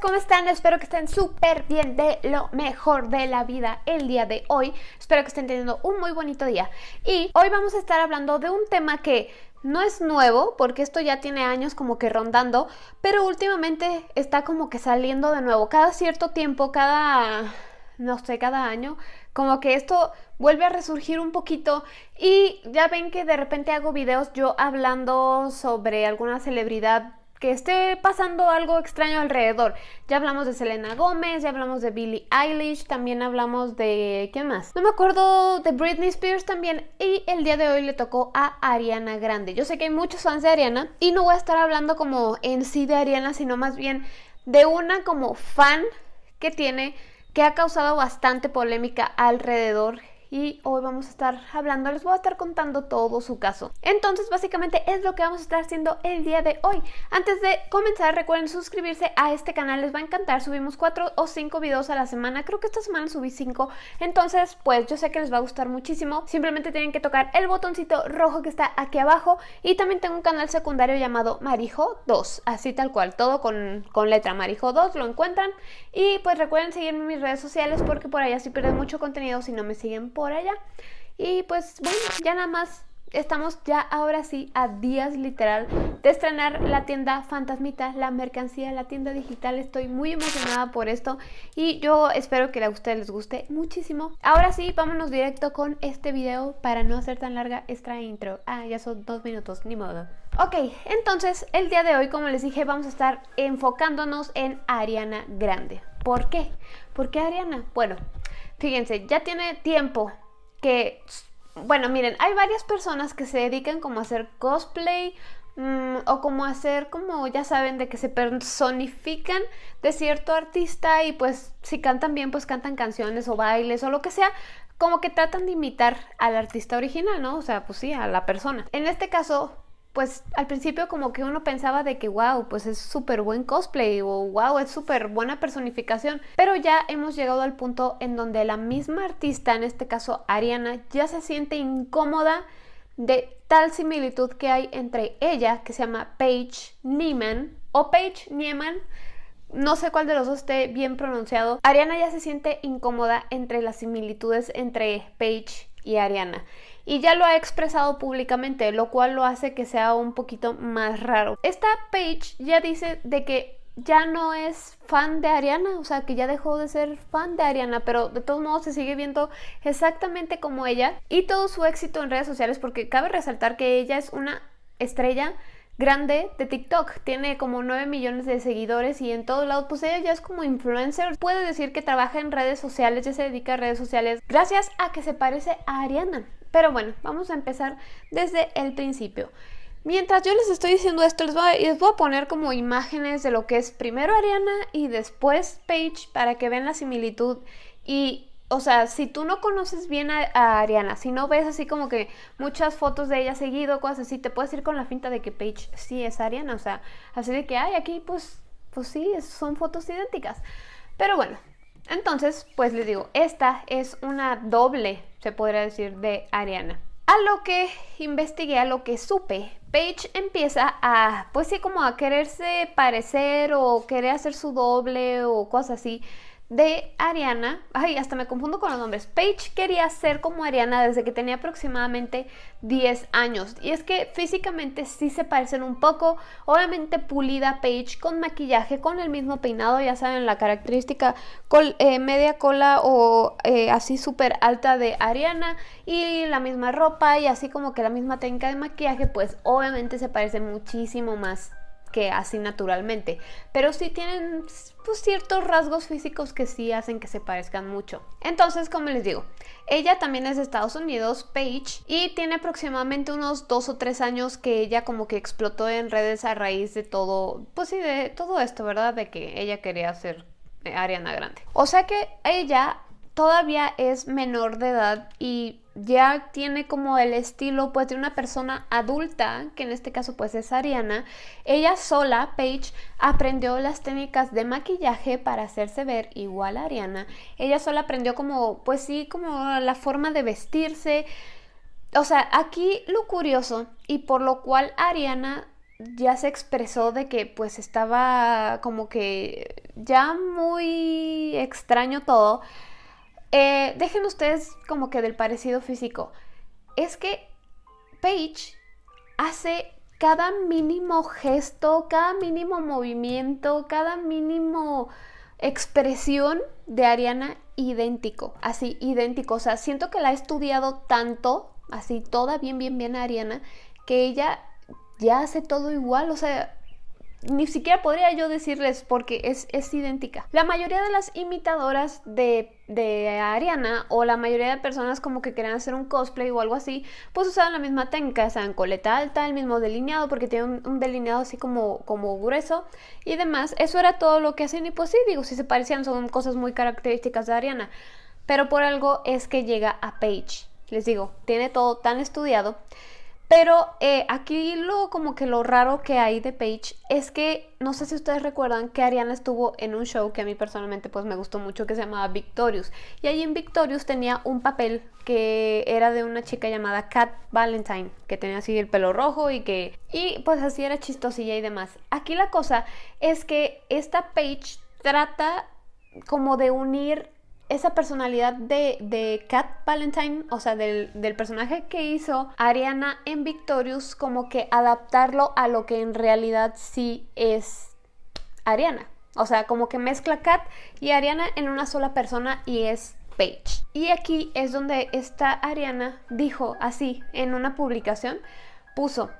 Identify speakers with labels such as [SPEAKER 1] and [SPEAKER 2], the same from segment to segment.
[SPEAKER 1] ¿cómo están? Espero que estén súper bien de lo mejor de la vida el día de hoy. Espero que estén teniendo un muy bonito día. Y hoy vamos a estar hablando de un tema que no es nuevo, porque esto ya tiene años como que rondando, pero últimamente está como que saliendo de nuevo. Cada cierto tiempo, cada, no sé, cada año, como que esto vuelve a resurgir un poquito y ya ven que de repente hago videos yo hablando sobre alguna celebridad que esté pasando algo extraño alrededor. Ya hablamos de Selena Gómez, ya hablamos de Billie Eilish, también hablamos de... ¿qué más? No me acuerdo de Britney Spears también y el día de hoy le tocó a Ariana Grande. Yo sé que hay muchos fans de Ariana y no voy a estar hablando como en sí de Ariana, sino más bien de una como fan que tiene que ha causado bastante polémica alrededor y hoy vamos a estar hablando, les voy a estar contando todo su caso. Entonces básicamente es lo que vamos a estar haciendo el día de hoy. Antes de comenzar recuerden suscribirse a este canal, les va a encantar, subimos cuatro o cinco videos a la semana, creo que esta semana subí cinco, entonces pues yo sé que les va a gustar muchísimo, simplemente tienen que tocar el botoncito rojo que está aquí abajo. Y también tengo un canal secundario llamado Marijo 2, así tal cual, todo con, con letra. Marijo 2, lo encuentran. Y pues recuerden seguirme en mis redes sociales porque por allá si pierden mucho contenido si no me siguen por allá. Y pues bueno, ya nada más estamos ya ahora sí a días literal de estrenar la tienda Fantasmita, la mercancía, la tienda digital. Estoy muy emocionada por esto y yo espero que a ustedes les guste muchísimo. Ahora sí, vámonos directo con este video para no hacer tan larga esta intro. Ah, ya son dos minutos, ni modo. Ok, entonces el día de hoy, como les dije, vamos a estar enfocándonos en Ariana Grande. ¿Por qué? ¿Por qué Ariana? Bueno, fíjense, ya tiene tiempo que, bueno, miren, hay varias personas que se dedican como a hacer cosplay mm, o como a hacer como, ya saben, de que se personifican de cierto artista y pues si cantan bien, pues cantan canciones o bailes o lo que sea, como que tratan de imitar al artista original, ¿no? O sea, pues sí, a la persona. En este caso, pues al principio como que uno pensaba de que wow, pues es súper buen cosplay o wow, es súper buena personificación, pero ya hemos llegado al punto en donde la misma artista, en este caso Ariana, ya se siente incómoda de tal similitud que hay entre ella, que se llama Paige Niemann, o Paige Niemann, no sé cuál de los dos esté bien pronunciado. Ariana ya se siente incómoda entre las similitudes entre Paige y Ariana y ya lo ha expresado públicamente, lo cual lo hace que sea un poquito más raro. Esta page ya dice de que ya no es fan de Ariana, o sea, que ya dejó de ser fan de Ariana, pero de todos modos se sigue viendo exactamente como ella y todo su éxito en redes sociales, porque cabe resaltar que ella es una estrella grande de TikTok. Tiene como 9 millones de seguidores y en todos lados, pues ella ya es como influencer. Puede decir que trabaja en redes sociales, ya se dedica a redes sociales gracias a que se parece a Ariana. Pero bueno, vamos a empezar desde el principio. Mientras yo les estoy diciendo esto, les voy, a, les voy a poner como imágenes de lo que es primero Ariana y después Paige para que vean la similitud. Y, o sea, si tú no conoces bien a, Ariana, si no ves así como que muchas fotos de ella seguido, cosas así, te puedes ir con la finta de que Paige sí es Ariana. O sea, así de que, ay, aquí pues, pues sí, son fotos idénticas. Pero bueno, entonces, pues les digo, esta es una doble, se podría decir, de Ariana. A lo que investigué, a lo que supe, Paige empieza a, pues sí, como a quererse parecer o querer hacer su doble o cosas así de Ariana, ay, hasta me confundo con los nombres. Paige quería ser como Ariana desde que tenía aproximadamente 10 años. Y es que físicamente sí se parecen un poco. Obviamente pulida Paige con maquillaje, con el mismo peinado, ya saben, la característica eh, media cola o eh, así súper alta de Ariana. Y la misma ropa y así como que la misma técnica de maquillaje, pues obviamente se parecen muchísimo más que así naturalmente, pero sí tienen pues, ciertos rasgos físicos que sí hacen que se parezcan mucho. Entonces, como les digo, ella también es de Estados Unidos, Paige, y tiene aproximadamente unos dos o tres años que ella como que explotó en redes a raíz de todo, pues sí, de todo esto, ¿verdad? De que ella quería ser Ariana Grande. O sea que ella todavía es menor de edad y ya tiene como el estilo pues de una persona adulta, que en este caso pues es Ariana, ella sola, Paige, aprendió las técnicas de maquillaje para hacerse ver igual a Ariana. Ella sola aprendió como, pues sí, como la forma de vestirse. O sea, aquí lo curioso y por lo cual Ariana ya se expresó de que pues estaba como que ya muy extraño todo. Eh, dejen ustedes como que del parecido físico. Es que Paige hace cada mínimo gesto, cada mínimo movimiento, cada mínimo expresión de Ariana idéntico, así idéntico. O sea, siento que la he estudiado tanto, así toda bien, bien, bien Ariana, que ella ya hace todo igual. O sea, ni siquiera podría yo decirles porque es, es idéntica. La mayoría de las imitadoras de, de, Ariana o la mayoría de personas como que querían hacer un cosplay o algo así, pues usaban la misma técnica, o coleta alta, el mismo delineado porque tiene un, delineado así como, como grueso y demás. Eso era todo lo que hacían y pues sí, digo, si se parecían son cosas muy características de Ariana. Pero por algo es que llega a Paige. Les digo, tiene todo tan estudiado pero eh, aquí lo como que lo raro que hay de Paige es que no sé si ustedes recuerdan que Ariana estuvo en un show que a mí personalmente pues me gustó mucho que se llamaba Victorious y ahí en Victorious tenía un papel que era de una chica llamada Kat Valentine que tenía así el pelo rojo y que y pues así era chistosilla y demás. Aquí la cosa es que esta Paige trata como de unir esa personalidad de, de Kat Valentine, o sea, del, personaje que hizo Ariana en Victorious, como que adaptarlo a lo que en realidad sí es Ariana. O sea, como que mezcla Kat y Ariana en una sola persona y es Paige. Y aquí es donde esta Ariana dijo así en una publicación, puso,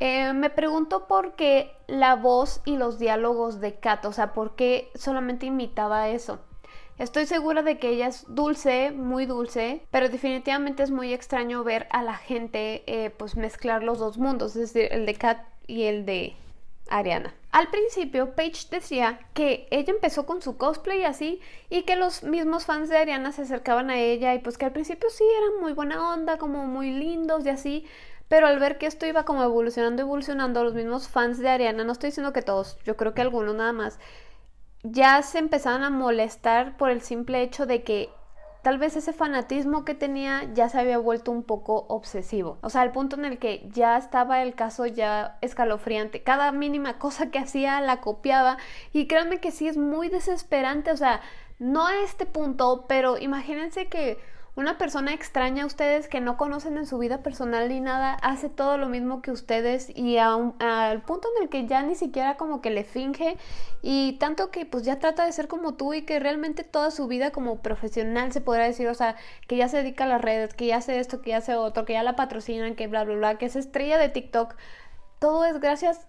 [SPEAKER 1] eh, me pregunto por qué la voz y los diálogos de Kat, o sea, por qué solamente imitaba eso. Estoy segura de que ella es dulce, muy dulce, pero definitivamente es muy extraño ver a la gente eh, pues mezclar los dos mundos, es decir, el de Kat y el de Ariana. Al principio, Paige decía que ella empezó con su cosplay así y que los mismos fans de Ariana se acercaban a ella y pues que al principio sí eran muy buena onda, como muy lindos y así, pero al ver que esto iba como evolucionando, evolucionando, los mismos fans de Ariana, no estoy diciendo que todos, yo creo que algunos nada más, ya se empezaban a molestar por el simple hecho de que tal vez ese fanatismo que tenía ya se había vuelto un poco obsesivo. O sea, al punto en el que ya estaba el caso ya escalofriante. Cada mínima cosa que hacía la copiaba. Y créanme que sí es muy desesperante. O sea, no a este punto, pero imagínense que una persona extraña a ustedes que no conocen en su vida personal ni nada hace todo lo mismo que ustedes y al punto en el que ya ni siquiera como que le finge y tanto que pues ya trata de ser como tú y que realmente toda su vida como profesional se podrá decir, o sea, que ya se dedica a las redes, que ya hace esto, que ya hace otro, que ya la patrocinan, que bla, bla, bla, que es estrella de TikTok. Todo es gracias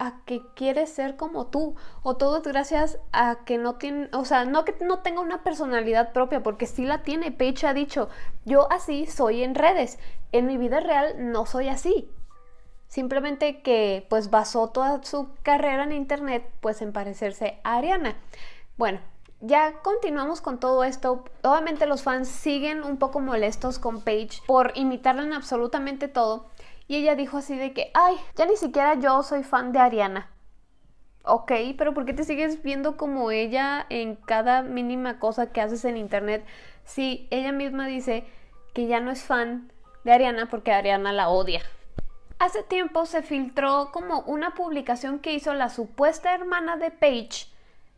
[SPEAKER 1] a que quiere ser como tú o todo es gracias a que no tiene, o sea, no que no tenga una personalidad propia, porque sí la tiene. Paige ha dicho, yo así soy en redes, en mi vida real no soy así. Simplemente que pues basó toda su carrera en internet pues en parecerse a Ariana. Bueno, ya continuamos con todo esto. Obviamente los fans siguen un poco molestos con Paige por imitarla en absolutamente todo. Y ella dijo así de que, ay, ya ni siquiera yo soy fan de Ariana. Ok, pero ¿por qué te sigues viendo como ella en cada mínima cosa que haces en internet? Si ella misma dice que ya no es fan de Ariana porque Ariana la odia. Hace tiempo se filtró como una publicación que hizo la supuesta hermana de Paige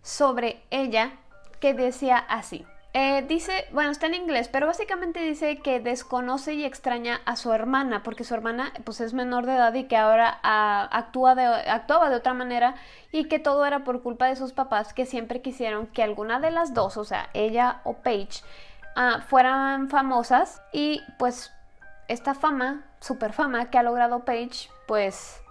[SPEAKER 1] sobre ella que decía así. Eh, dice, bueno, está en inglés, pero básicamente dice que desconoce y extraña a su hermana, porque su hermana pues es menor de edad y que ahora ah, actúa de, actuaba de otra manera y que todo era por culpa de sus papás que siempre quisieron que alguna de las dos, o sea, ella o Paige, ah, fueran famosas. Y pues esta fama, super fama que ha logrado Paige, pues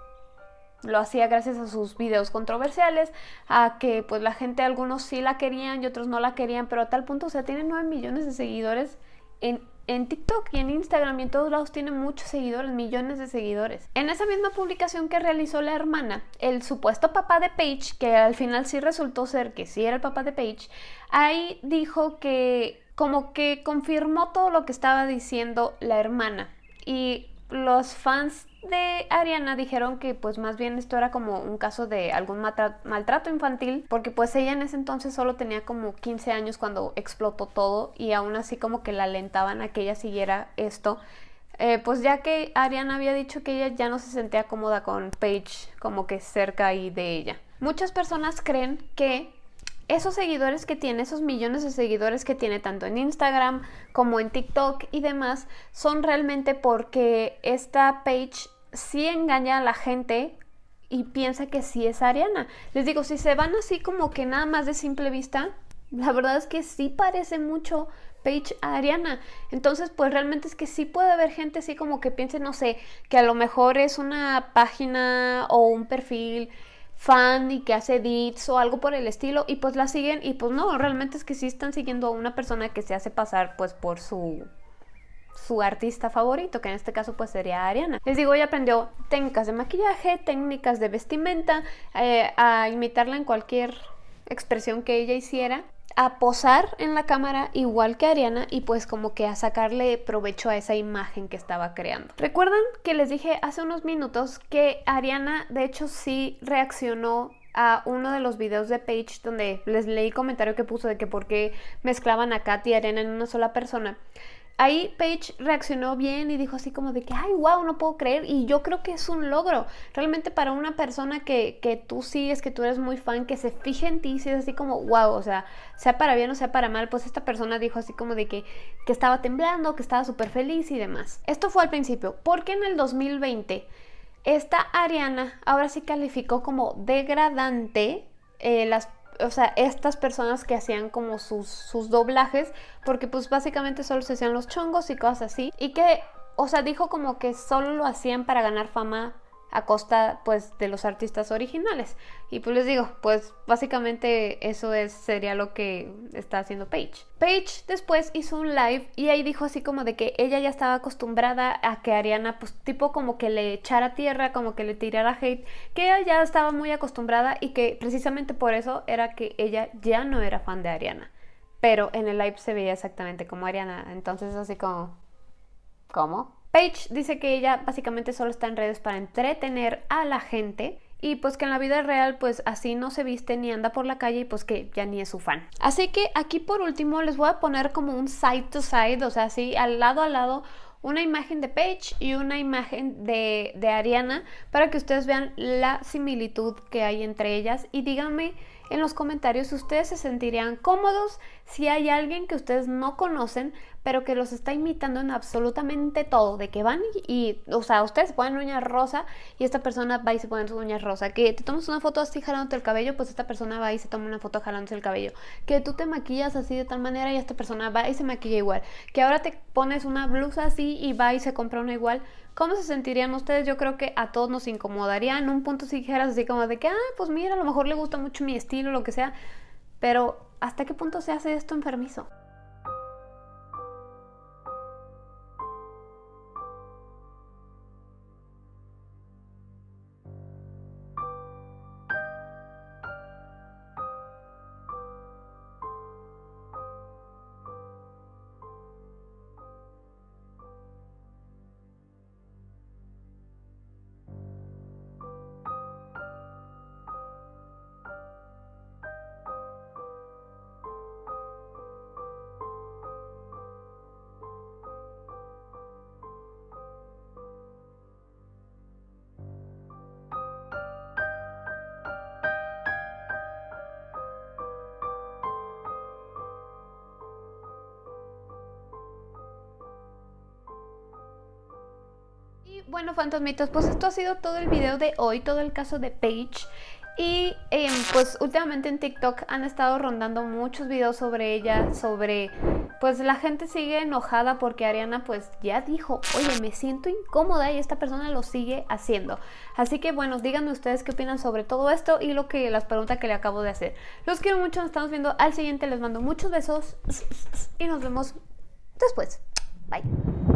[SPEAKER 1] lo hacía gracias a sus videos controversiales, a que pues la gente, algunos sí la querían y otros no la querían, pero a tal punto, o sea, tiene 9 millones de seguidores en, en TikTok y en Instagram y en todos lados tiene muchos seguidores, millones de seguidores. En esa misma publicación que realizó la hermana, el supuesto papá de Paige, que al final sí resultó ser que sí era el papá de Paige, ahí dijo que como que confirmó todo lo que estaba diciendo la hermana. Y los fans de Ariana dijeron que pues más bien esto era como un caso de algún maltrato infantil porque pues ella en ese entonces solo tenía como 15 años cuando explotó todo y aún así como que la alentaban a que ella siguiera esto eh, pues ya que Ariana había dicho que ella ya no se sentía cómoda con Paige como que cerca ahí de ella. Muchas personas creen que esos seguidores que tiene, esos millones de seguidores que tiene tanto en Instagram como en TikTok y demás, son realmente porque esta Paige sí engaña a la gente y piensa que sí es Ariana. Les digo, si se van así como que nada más de simple vista, la verdad es que sí parece mucho Paige a Ariana. Entonces, pues realmente es que sí puede haber gente así como que piense, no sé, que a lo mejor es una página o un perfil fan y que hace edits o algo por el estilo y pues la siguen y pues no, realmente es que sí están siguiendo a una persona que se hace pasar pues por su su artista favorito, que en este caso pues sería Ariana. Les digo, ella aprendió técnicas de maquillaje, técnicas de vestimenta, eh, a imitarla en cualquier expresión que ella hiciera a posar en la cámara igual que Ariana y pues como que a sacarle provecho a esa imagen que estaba creando. ¿Recuerdan que les dije hace unos minutos que Ariana de hecho sí reaccionó a uno de los videos de Paige donde les leí comentario que puso de que por qué mezclaban a Katy y Ariana en una sola persona? Ahí Paige reaccionó bien y dijo así como de que, ay, wow, no puedo creer. Y yo creo que es un logro. Realmente para una persona que, que tú sigues, que tú eres muy fan, que se fije en ti, si es así como, wow, o sea, sea para bien o sea para mal, pues esta persona dijo así como de que, que estaba temblando, que estaba súper feliz y demás. Esto fue al principio, porque en el 2020 esta Ariana ahora sí calificó como degradante eh, las o sea, estas personas que hacían como sus, sus doblajes, porque pues básicamente solo se hacían los chongos y cosas así, y que, o sea, dijo como que solo lo hacían para ganar fama a costa pues de los artistas originales. Y pues les digo, pues básicamente eso es, sería lo que está haciendo Paige. Paige después hizo un live y ahí dijo así como de que ella ya estaba acostumbrada a que Ariana pues tipo como que le echara tierra, como que le tirara hate, que ella ya estaba muy acostumbrada y que precisamente por eso era que ella ya no era fan de Ariana. Pero en el live se veía exactamente como Ariana, entonces así como... ¿Cómo? Paige dice que ella básicamente solo está en redes para entretener a la gente y pues que en la vida real pues así no se viste ni anda por la calle y pues que ya ni es su fan. Así que aquí por último les voy a poner como un side to side, o sea, así al lado a lado una imagen de Paige y una imagen de, de Ariana para que ustedes vean la similitud que hay entre ellas y díganme en los comentarios si ustedes se sentirían cómodos si hay alguien que ustedes no conocen pero que los está imitando en absolutamente todo, de que van y, o sea, ustedes ponen uñas rosa y esta persona va y se pone sus uñas rosa, que te tomas una foto así jalándote el cabello, pues esta persona va y se toma una foto jalándose el cabello, que tú te maquillas así de tal manera y esta persona va y se maquilla igual, que ahora te pones una blusa así y va y se compra una igual, ¿Cómo se sentirían ustedes? Yo creo que a todos nos incomodaría en un punto si dijeras así como de que, ah, pues mira, a lo mejor le gusta mucho mi estilo, lo que sea, pero ¿hasta qué punto se hace esto enfermizo? Bueno, fantasmitos, pues esto ha sido todo el video de hoy, todo el caso de Paige. Y em, pues últimamente en TikTok han estado rondando muchos videos sobre ella, sobre... Pues la gente sigue enojada porque Ariana pues ya dijo, oye, me siento incómoda y esta persona lo sigue haciendo. Así que bueno, díganme ustedes qué opinan sobre todo esto y lo que las preguntas que le acabo de hacer. Los quiero mucho, nos estamos viendo al siguiente, les mando muchos besos y nos vemos después. Bye.